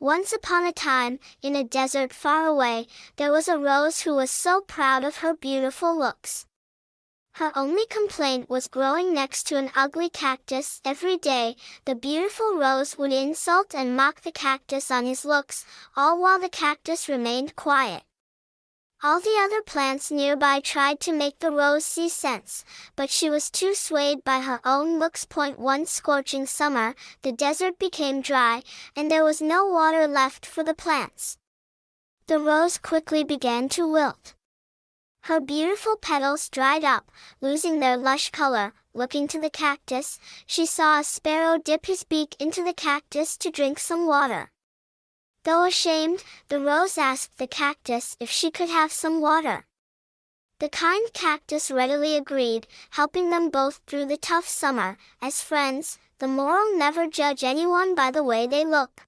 Once upon a time, in a desert far away, there was a rose who was so proud of her beautiful looks. Her only complaint was growing next to an ugly cactus. Every day, the beautiful rose would insult and mock the cactus on his looks, all while the cactus remained quiet. All the other plants nearby tried to make the rose see sense, but she was too swayed by her own looks. Point one scorching summer, the desert became dry, and there was no water left for the plants. The rose quickly began to wilt. Her beautiful petals dried up, losing their lush color. Looking to the cactus, she saw a sparrow dip his beak into the cactus to drink some water. Though ashamed, the rose asked the cactus if she could have some water. The kind cactus readily agreed, helping them both through the tough summer. As friends, the moral never judge anyone by the way they look.